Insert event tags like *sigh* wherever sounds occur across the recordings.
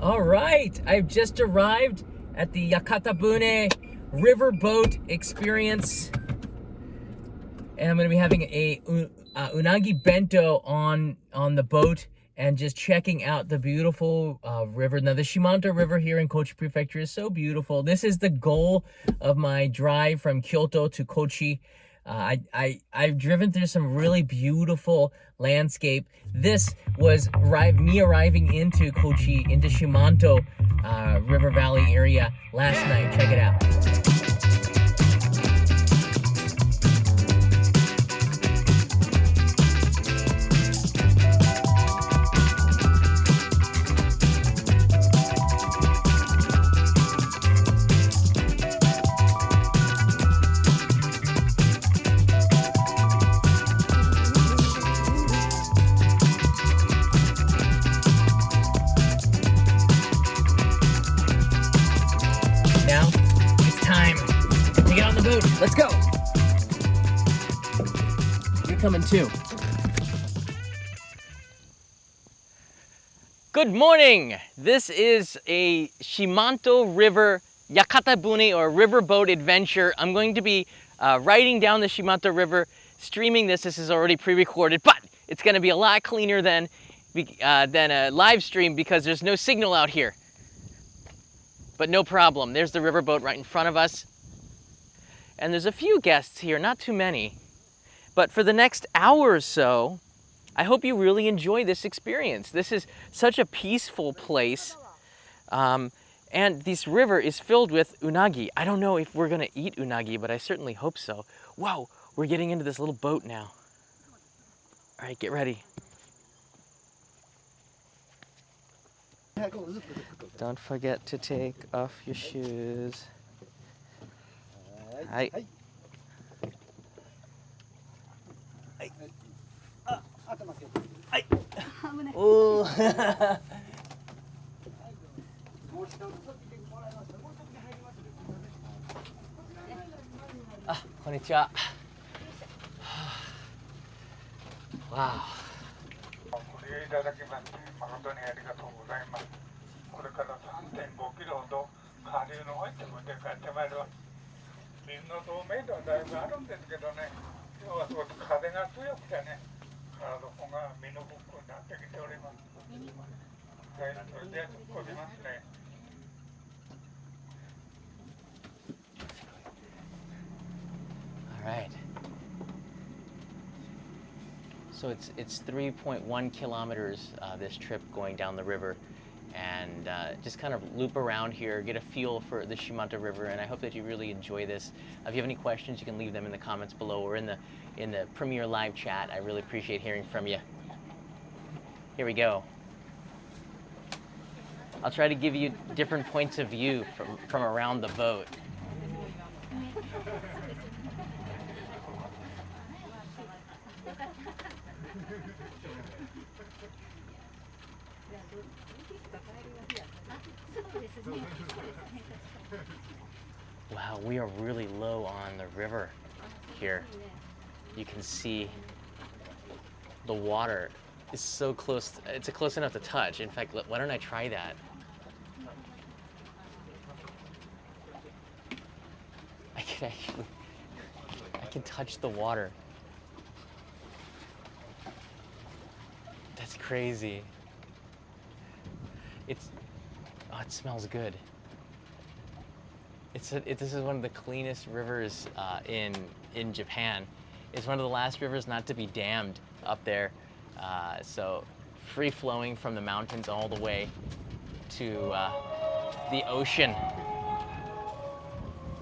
All right, I've just arrived at the Yakatabune Riverboat Experience. And I'm gonna be having a uh, unagi bento on, on the boat and just checking out the beautiful uh, river. Now, the Shimanto River here in Kochi Prefecture is so beautiful. This is the goal of my drive from Kyoto to Kochi. Uh, I, I, I've driven through some really beautiful landscape. This was me arriving into Kochi, into Shimanto uh, River Valley area last night. Check it out. Too. Good morning. This is a Shimanto River Yakatabune or riverboat adventure. I'm going to be uh, riding down the Shimanto River, streaming this. This is already pre-recorded, but it's going to be a lot cleaner than, uh, than a live stream because there's no signal out here. But no problem. There's the riverboat right in front of us. And there's a few guests here, not too many. But for the next hour or so, I hope you really enjoy this experience. This is such a peaceful place. Um, and this river is filled with unagi. I don't know if we're gonna eat unagi, but I certainly hope so. Whoa, we're getting into this little boat now. All right, get ready. Don't forget to take off your shoes. ははい。おお。*laughs* あ、こんにちは。わあ。ご利用いただきまして誠にありがとうございます。これから3.5キロほど下流の方へ向て帰ってまいります。水の透明度はだいぶあるんですけどね今日はすごく風が強くてね All right. So it's it's 3.1 kilometers uh, this trip going down the river, and uh, just kind of loop around here, get a feel for the Shimanto River, and I hope that you really enjoy this. If you have any questions, you can leave them in the comments below or in the in the Premiere Live chat. I really appreciate hearing from you. Here we go. I'll try to give you different points of view from, from around the boat. Wow, we are really low on the river here. You can see the water is so close. It's close enough to touch. In fact, why don't I try that? I can actually, I can touch the water. That's crazy. It's, oh, it smells good. It's a, it, this is one of the cleanest rivers uh, in, in Japan. It's one of the last rivers not to be dammed up there. Uh, so free flowing from the mountains all the way to uh, the ocean.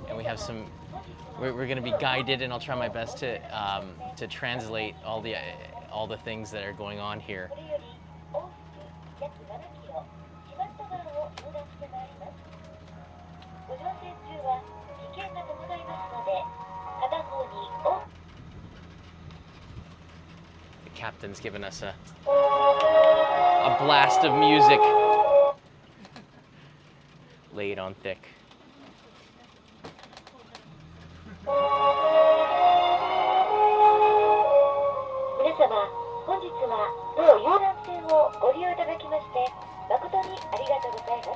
And we have some, we're, we're gonna be guided and I'll try my best to, um, to translate all the, all the things that are going on here. captain's given us a, a blast of music laid on thick.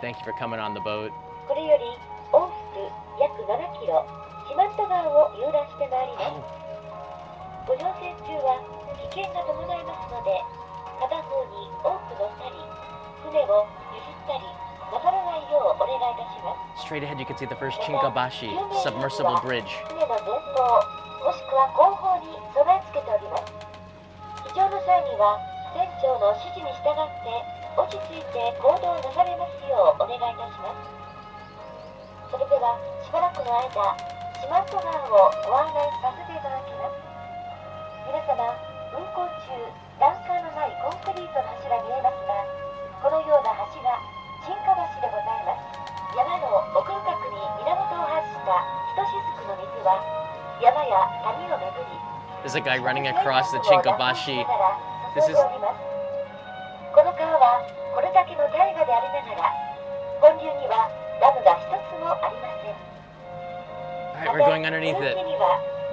Thank you for coming on the boat. Oh. ご乗船中は危険が伴いますので片方に多く乗ったり船を譲ったりなさらないようお願いいたします。Straight ahead you can see the first Chinkabashi submersible bridge. 船の前方もしくは後方に備え付けております。非常の際には船長の指示に従って落ち着いて行動なされますようお願いいたします。それではしばらくの間四万十川をご案内させていただきます皆様運行中欄干のないコンクリートの柱見えますがこのような橋が沈下橋でございます山の奥深くに源を発したひとしずくの水は山や谷を巡り There's a guy running across the Chinkabashi. This is この川はこれだけの大河でありながら本流にはダムが一つもありません Alright, we're going underneath it.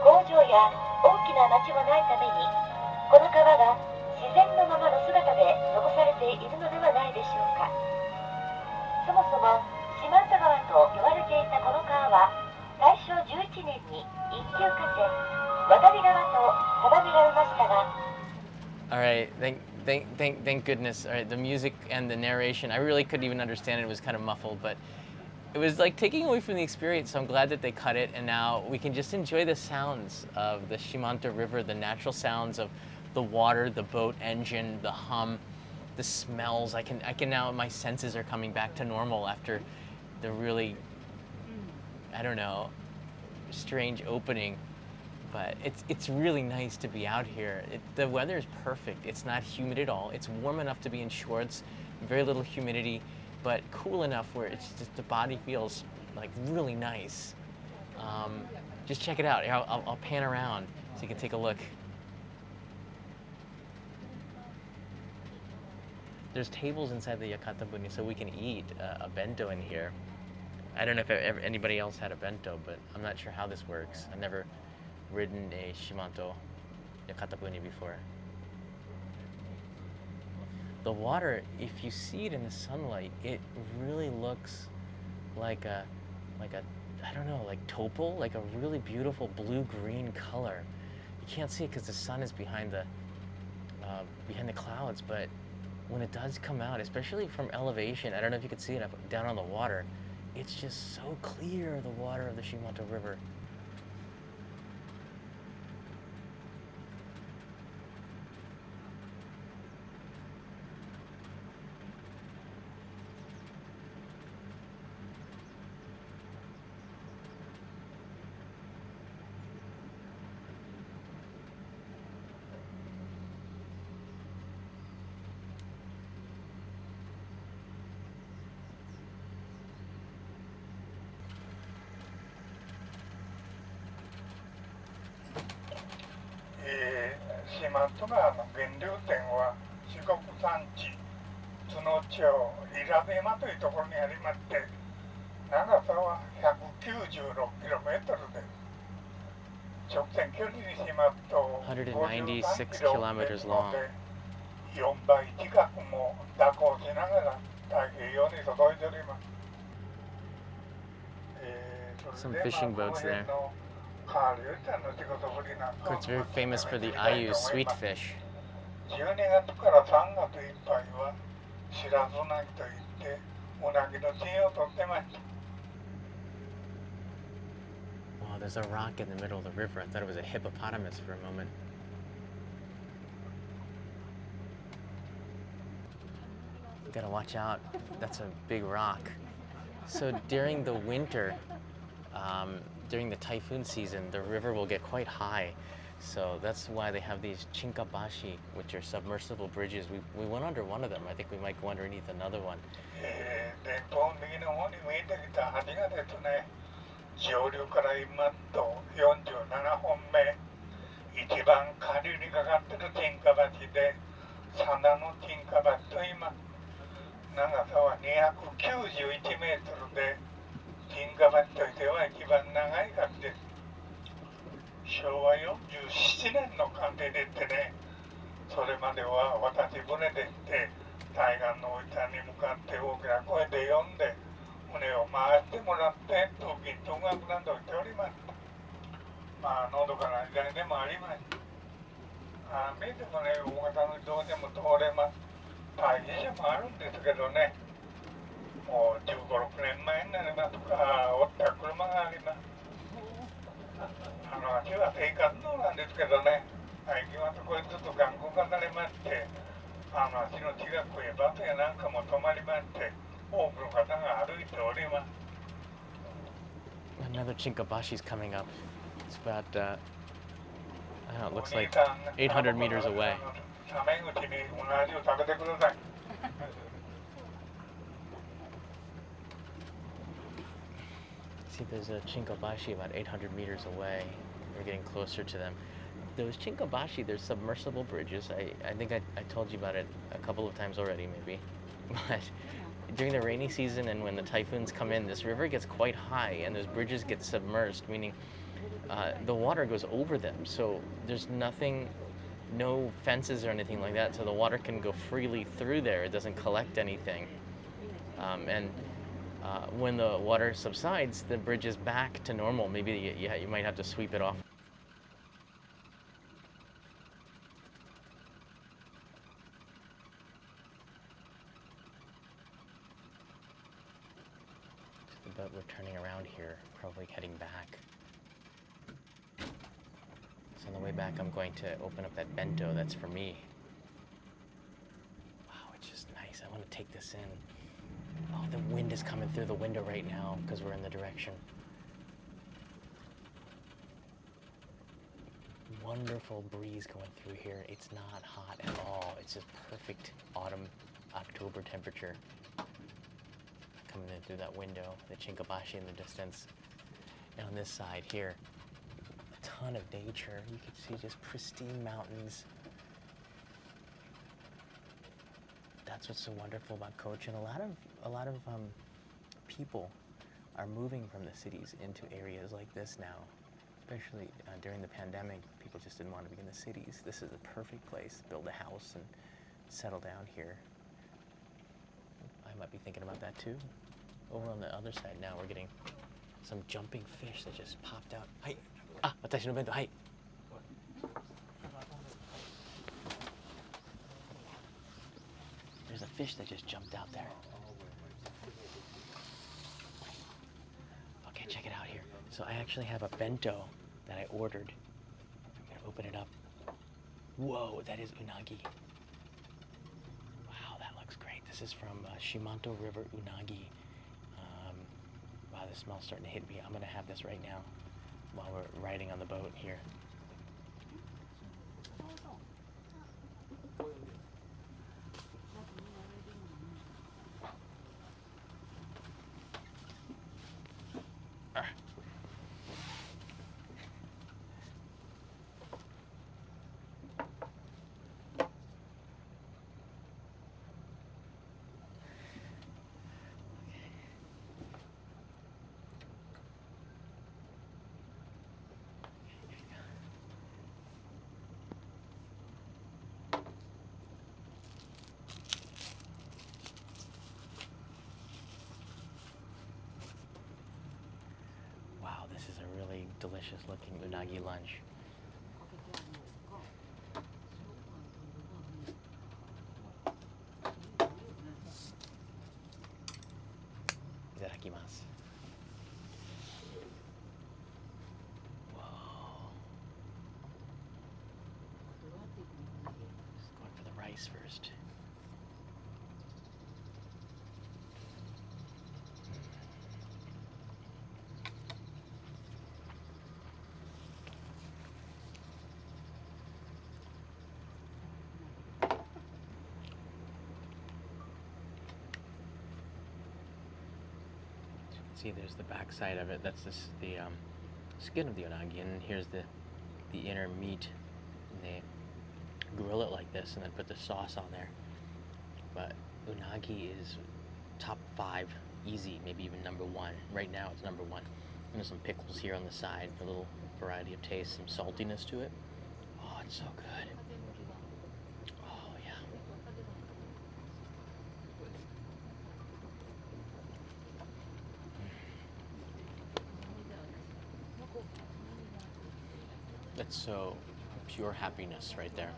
工場や大きな町もないためにこの川が自然のままの姿で残されているのではないでしょうかそもそも四万十川と呼ばれていたこの川は大正11年に一級河川渡り川と定められましたが Alright, thank, thank, thank, thank goodness. Alright, the music and the narration, I really couldn't even understand it. It was kind of muffled, but it was like taking away from the experience. So I'm glad that they cut it, and now we can just enjoy the sounds of the Shimanto River, the natural sounds of the water, the boat engine, the hum, the smells. I can, I can now, my senses are coming back to normal after the really, I don't know, strange opening but it's it's really nice to be out here. It, the weather is perfect. It's not humid at all. It's warm enough to be in shorts, very little humidity, but cool enough where it's just the body feels like really nice. Um, just check it out. I'll, I'll, I'll pan around so you can take a look. There's tables inside the yakata Yakatabune so we can eat uh, a bento in here. I don't know if ever, anybody else had a bento, but I'm not sure how this works. I've never ridden a Shimanto yakata Yakatabune before. The water, if you see it in the sunlight, it really looks like a, like a, I don't know, like topal, like a really beautiful blue-green color. You can't see it because the sun is behind the, uh, behind the clouds, but when it does come out, especially from elevation, I don't know if you can see it up down on the water, it's just so clear, the water of the Shimanto River. 四万十川の源流点は四国山地津野町伊良部山というところにありまして長さは 196km です直線距離にしますと196 kilometers long 4倍近くも蛇行しながら太平洋に届いております、Some fishing まあ boats there. It's very famous for the Ayu sweet fish. Wow, there's a rock in the middle of the river. I thought it was a hippopotamus for a moment. You gotta watch out. That's a big rock. So during the winter, um, during the typhoon season, the river will get quite high. So that's why they have these chinkabashi, which are submersible bridges. We, we went under one of them. I think we might go underneath another one. 銀河町としては一番長い学です昭和47年の鑑定でってねそれまでは渡私船で行って対岸のおじさんに向かって大きな声で呼んで船を回してもらってと銀東学などしておりました。まあのどかな時代でもありますああ見てもね大型の移動でも通れます。大変さもあるんですけどね。もう1 5 6年前になりますかおった車がありますあの足は生活道なんですけどね最近はそこへちょっと頑固化されましてあの足の近くへバスやなんかも止まりまして多くの方が歩いております Another Chinkabashi's coming up. It's about, uh, I don't know, it looks お兄 like さん 800 meters away. See, there's a Chinkabashi about 800 meters away. We're getting closer to them. Those Chinkabashi, they're submersible bridges. I, I think I, I told you about it a couple of times already, maybe. *laughs* But during the rainy season and when the typhoons come in, this river gets quite high and those bridges get submerged, meaning uh, the water goes over them. So there's nothing, no fences or anything like that. So the water can go freely through there. It doesn't collect anything. Um, and uh, when the water subsides, the bridge is back to normal. Maybe you, you, you might have to sweep it off. But we're turning around here, probably heading back. So on the way back, I'm going to open up that bento that's for me. Wow, it's just nice. I want to take this in. Oh, the wind is coming through the window right now because we're in the direction. Wonderful breeze going through here. It's not hot at all. It's just perfect autumn, October temperature. Coming in through that window, the Chinkabashi in the distance. And on this side here, a ton of nature. You can see just pristine mountains. that's what's so wonderful about Kochi. And a lot of a lot of um, people are moving from the cities into areas like this now, especially uh, during the pandemic. People just didn't want to be in the cities. This is the perfect place to build a house and settle down here. I might be thinking about that too. Over on the other side now, we're getting some jumping fish that just popped out. Hi. Ah, 私の弁当。はい。Fish that just jumped out there. Okay, check it out here. So I actually have a bento that I ordered. I'm gonna open it up. Whoa, that is unagi. Wow, that looks great. This is from uh, Shimanto River unagi. Um, wow, the smell's starting to hit me. I'm gonna have this right now while we're riding on the boat here. Wow, this is a really delicious looking unagi lunch. Itadakimasu. Just going for the rice first. See, there's the back side of it. That's this, the um, skin of the unagi, and here's the the inner meat. And they grill it like this, and then put the sauce on there. But unagi is top five, easy, maybe even number one. Right now, it's number one. And there's some pickles here on the side a little variety of taste, some saltiness to it. Oh, it's so good. Oh yeah. It's so pure happiness right there.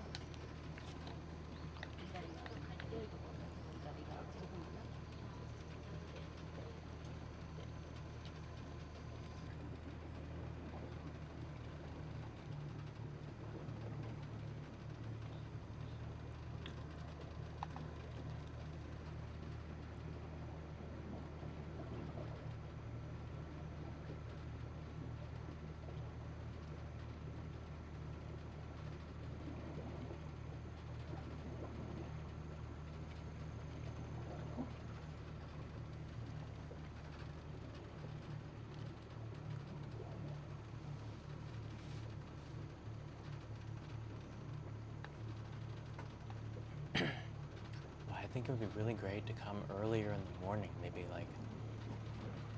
Well, I think it would be really great to come earlier in the morning, maybe like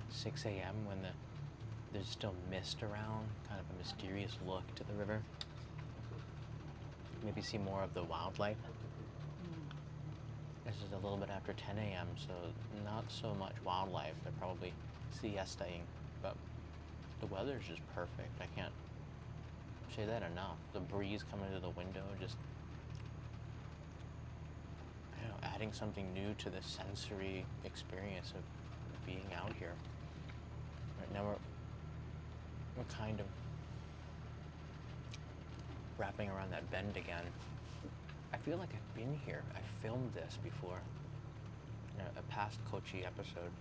6 a.m. when the there's still mist around, kind of a mysterious look to the river. Maybe see more of the wildlife. Mm. This is a little bit after 10 a.m., so not so much wildlife. They're probably siestaing, but the weather is just perfect. I can't say that enough. The breeze coming through the window just you know, adding something new to the sensory experience of being out here. Right now we're, we're kind of wrapping around that bend again. I feel like I've been here. I filmed this before. a past Kochi episode.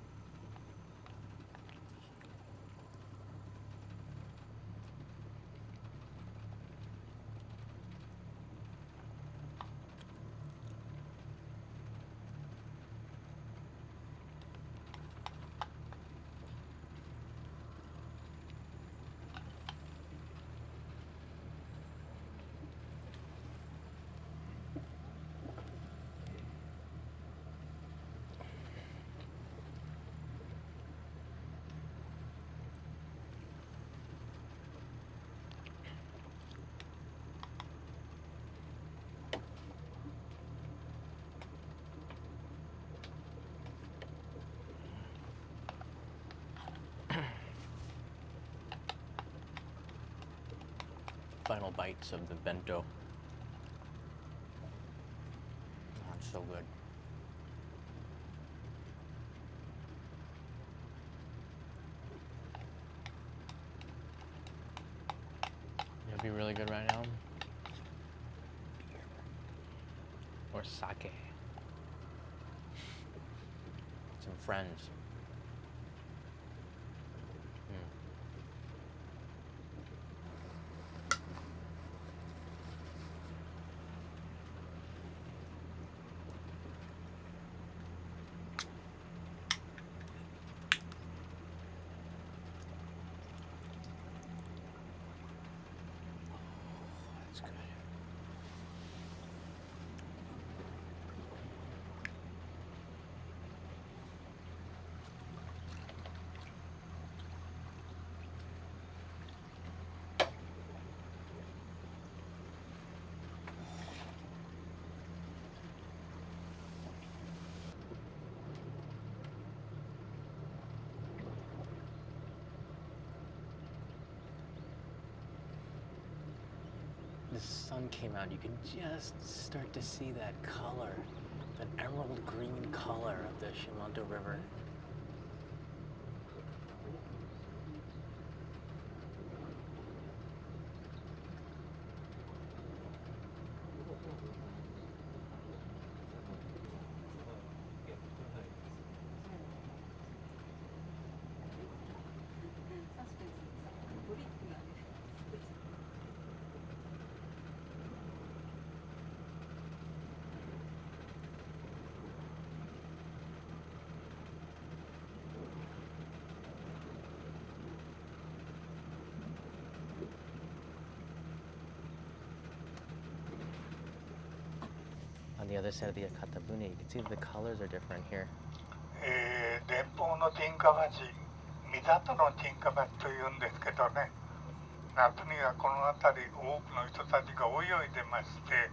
Final bites of the bento. It's so good. It'd be really good right now. Or sake. Some friends. The sun came out, you can just start to see that color, that emerald green color of the Shimanto River. The other side of the Akatabune, you can see that the colors are different here. えー連邦の沈下町三里の沈下町というんですけどね。夏にはこの辺り多くの人たちが泳いでまして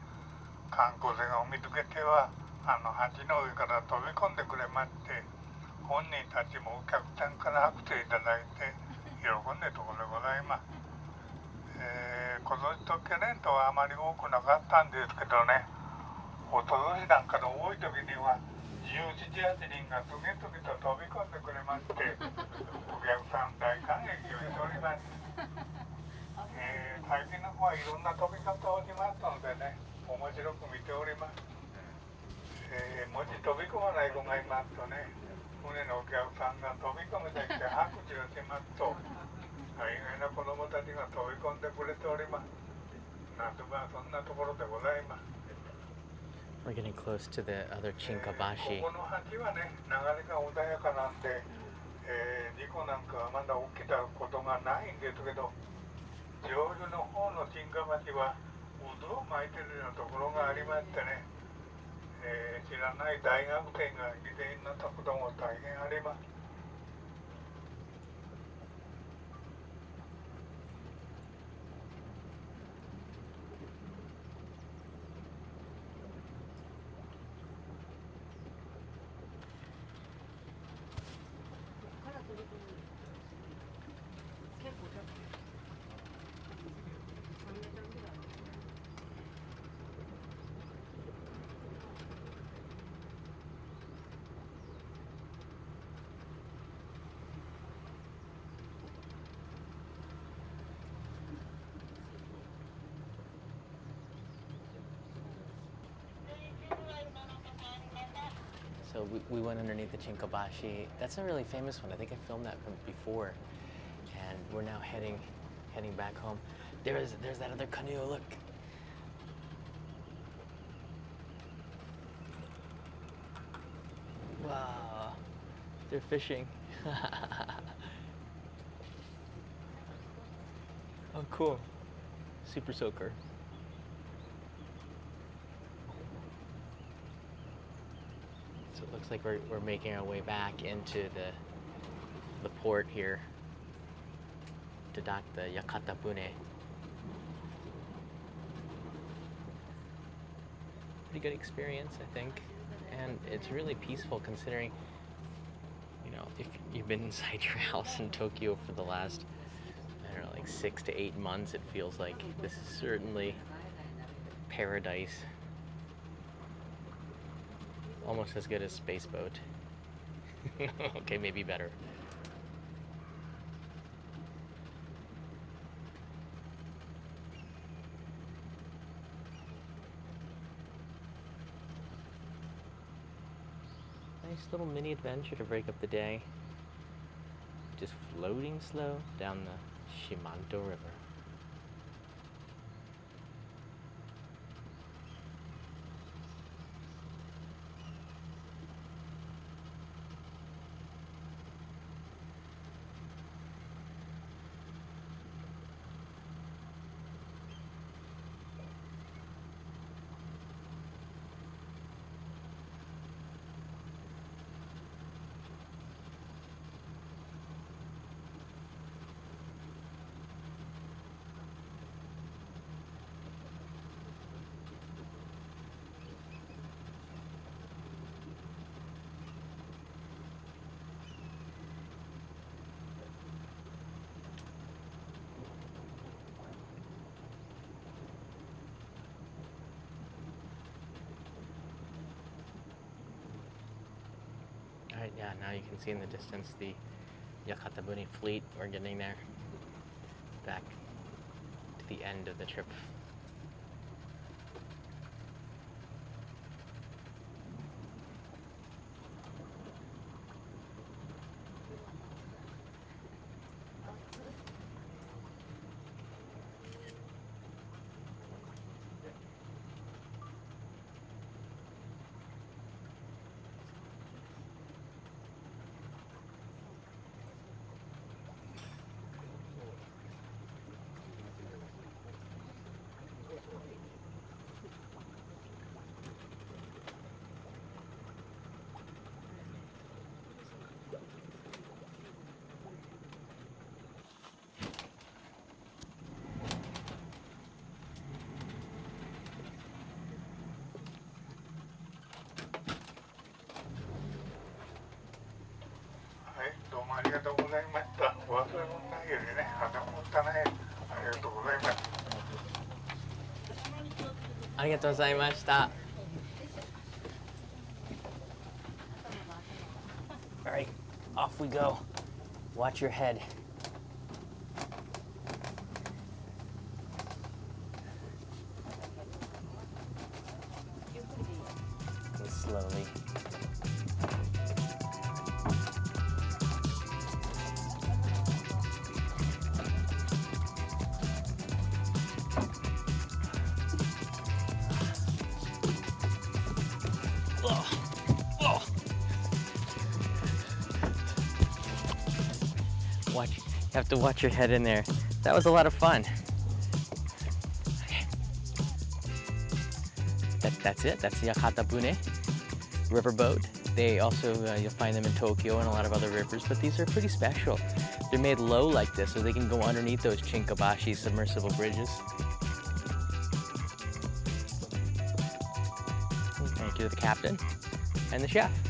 観光船を見つけてはあの橋の上から飛び込んでくれまして本人たちもお客さんから拍手いただいて喜んでるところでございます、えー今年と去年とはあまり多くなかったんですけどね。おととしなんかの多い時には1718人が次々と飛び込んでくれまして *laughs* お客さん大感激をしております、えー最近の方はいろんな飛び方をしますのでね面白く見ております、えーもし飛び込まない子がいますとね船のお客さんが飛び込めてきて拍手をしますと大概な子供たちが飛び込んでくれております。夏場はそんなところでございます We're getting close to the other え Chinkabashi. ーここの橋はね流れが穏やかなんで、えー事故なんかはまだ起きたことがないんですけど上流の方の沈下橋は渦を巻いてるようなところがありましてね、えー知らない大学生が犠牲になったことも大変あります So we, we went underneath the Chinkabashi. That's a really famous one. I think I filmed that from before. And we're now heading heading back home. There's there's that other canoe, look. Wow. They're fishing. *laughs* oh cool. Super soaker. So it looks like we're, we're making our way back into the the port here to dock the Yakata Bune. Pretty good experience, I think. And it's really peaceful considering, you know, if you've been inside *laughs* your house in Tokyo for the last, I don't know, like six to eight months, it feels like this is certainly paradise almost as good as Space Boat. *laughs* okay, maybe better. Nice little mini adventure to break up the day. Just floating slow down the Shimanto River. All right, yeah, now you can see in the distance the Yakatabune fleet. We're getting there. Back to the end of the trip. ありがとうございました。お忘れ物ないようにね、花もったない。はありがとうございますありがとうございました。All right, off we go. Watch your head. Watch, you have to watch your head in there. That was a lot of fun. That, that's it. That's the Yakata Bune riverboat. They also, uh, you'll find them in Tokyo and a lot of other rivers, but these are pretty special. They're made low like this, so they can go underneath those Chinkabashi submersible bridges. Thank you to the captain and the chef.